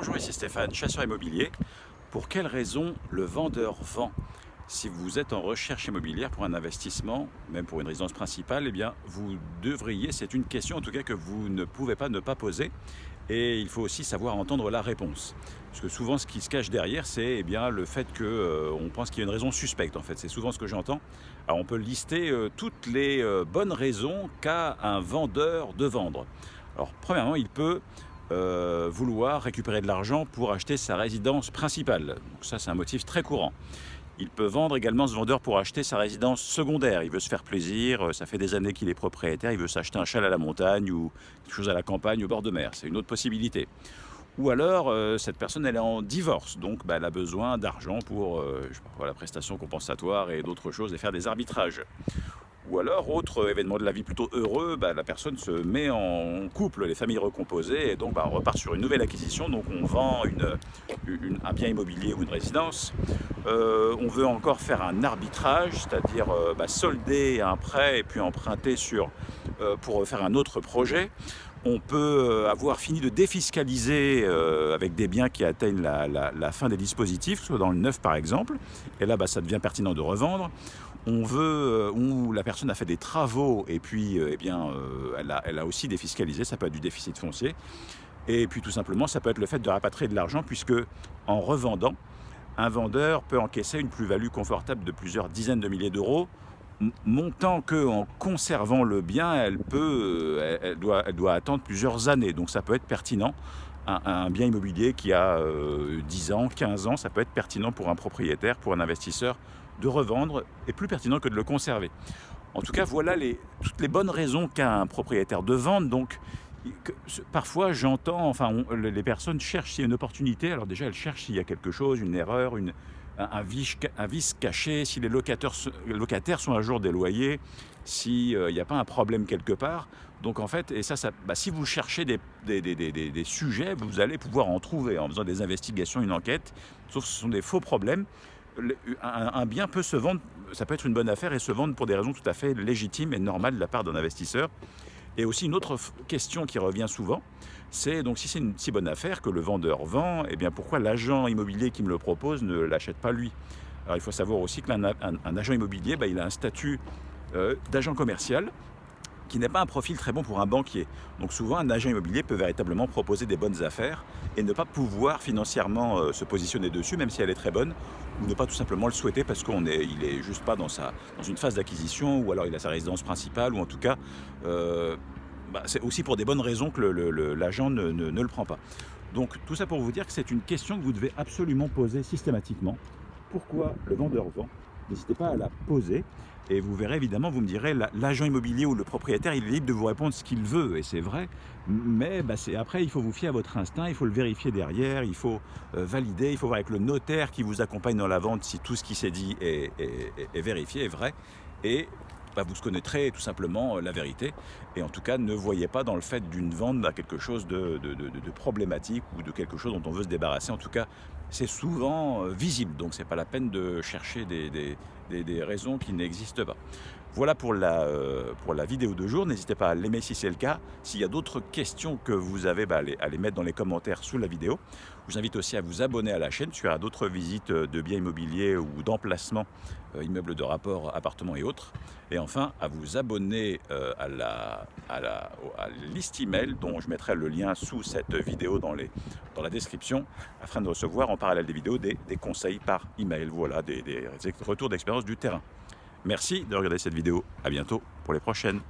Bonjour, ici Stéphane, chasseur immobilier. Pour quelles raisons le vendeur vend Si vous êtes en recherche immobilière pour un investissement, même pour une résidence principale, eh bien, vous devriez, c'est une question en tout cas que vous ne pouvez pas ne pas poser, et il faut aussi savoir entendre la réponse. Parce que souvent, ce qui se cache derrière, c'est eh bien le fait qu'on euh, pense qu'il y a une raison suspecte, en fait. C'est souvent ce que j'entends. On peut lister euh, toutes les euh, bonnes raisons qu'a un vendeur de vendre. Alors, premièrement, il peut euh, vouloir récupérer de l'argent pour acheter sa résidence principale. Donc ça, c'est un motif très courant. Il peut vendre également ce vendeur pour acheter sa résidence secondaire. Il veut se faire plaisir, euh, ça fait des années qu'il est propriétaire, il veut s'acheter un châle à la montagne ou quelque chose à la campagne au bord de mer. C'est une autre possibilité. Ou alors, euh, cette personne, elle est en divorce, donc bah, elle a besoin d'argent pour la prestation compensatoire et d'autres choses et faire des arbitrages. Ou alors, autre événement de la vie plutôt heureux, bah, la personne se met en couple, les familles recomposées, et donc bah, on repart sur une nouvelle acquisition. Donc on vend un bien immobilier ou une résidence. Euh, on veut encore faire un arbitrage, c'est-à-dire euh, bah, solder un prêt et puis emprunter sur, pour faire un autre projet. On peut avoir fini de défiscaliser avec des biens qui atteignent la, fin des dispositifs, soit dans le neuf par exemple, et là ça devient pertinent de revendre on veut, où la personne a fait des travaux et puis eh bien, elle, a, elle a aussi défiscalisé, ça peut être du déficit foncier. Et puis tout simplement, ça peut être le fait de rapatrier de l'argent puisque en revendant, un vendeur peut encaisser une plus-value confortable de plusieurs dizaines de milliers d'euros, montant que en conservant le bien, elle, peut, elle, doit, elle doit attendre plusieurs années. Donc ça peut être pertinent. Un, bien immobilier qui a 10 euh, ans, 15 ans, ça peut être pertinent pour un propriétaire, pour un investisseur, de revendre est plus pertinent que de le conserver. En tout cas, voilà toutes les bonnes raisons qu'a un propriétaire de vendre. Donc, parfois j'entends, enfin les personnes cherchent s'il y a une opportunité, alors déjà elles cherchent s'il y a quelque chose, une erreur, une, un, vice, caché, si les locataires, sont à jour des loyers, s'il euh, n'y a pas un problème quelque part. Donc en fait, et ça, bah, si vous cherchez des, sujets, vous allez pouvoir en trouver en faisant des investigations, une enquête, sauf que ce sont des faux problèmes. Un, un bien peut se vendre, ça peut être une bonne affaire et se vendre pour des raisons tout à fait légitimes et normales de la part d'un investisseur. Et aussi une autre question qui revient souvent, c'est donc si c'est une si bonne affaire que le vendeur vend, eh bien pourquoi l'agent immobilier qui me le propose ne l'achète pas lui? Alors il faut savoir aussi qu'un un, agent immobilier, bah, il a un statut euh, d'agent commercial qui n'est pas un profil très bon pour un banquier. Donc souvent, un agent immobilier peut véritablement proposer des bonnes affaires et ne pas pouvoir financièrement euh, se positionner dessus, même si elle est très bonne, ou ne pas tout simplement le souhaiter parce qu'il n'est est juste pas dans, sa, dans une phase d'acquisition, ou alors il a sa résidence principale, ou en tout cas, euh, bah, c'est aussi pour des bonnes raisons que l'agent ne le prend pas. Donc tout ça pour vous dire que c'est une question que vous devez absolument poser systématiquement. Pourquoi le vendeur vend N'hésitez pas à la poser et vous verrez évidemment, vous me direz, l'agent immobilier ou le propriétaire, il est libre de vous répondre ce qu'il veut, et c'est vrai. Mais bah, après, il faut vous fier à votre instinct, il faut le vérifier derrière, il faut euh, valider, il faut voir avec le notaire qui vous accompagne dans la vente si tout ce qui s'est dit est, vérifié, est vrai. Et bah, vous connaîtrez tout simplement euh, la vérité. Et en tout cas, ne voyez pas dans le fait d'une vente à quelque chose de, problématique ou de quelque chose dont on veut se débarrasser. En tout cas, c'est souvent euh, visible, donc c'est pas la peine de chercher des, raisons qui n'existent pas. Voilà pour la, euh, pour la vidéo de jour. N'hésitez pas à l'aimer si c'est le cas. S'il y a d'autres questions que vous avez, bah, à les mettre dans les commentaires sous la vidéo. Je vous invite aussi à vous abonner à la chaîne, y aura d'autres visites de biens immobiliers ou d'emplacements, immeubles de rapport, appartements et autres. Enfin, à vous abonner euh, à, la, liste email dont je mettrai le lien sous cette vidéo dans, les, dans la description afin de recevoir en parallèle des vidéos des, conseils par email, voilà, des, des retours d'expérience du terrain. Merci de regarder cette vidéo. À bientôt pour les prochaines.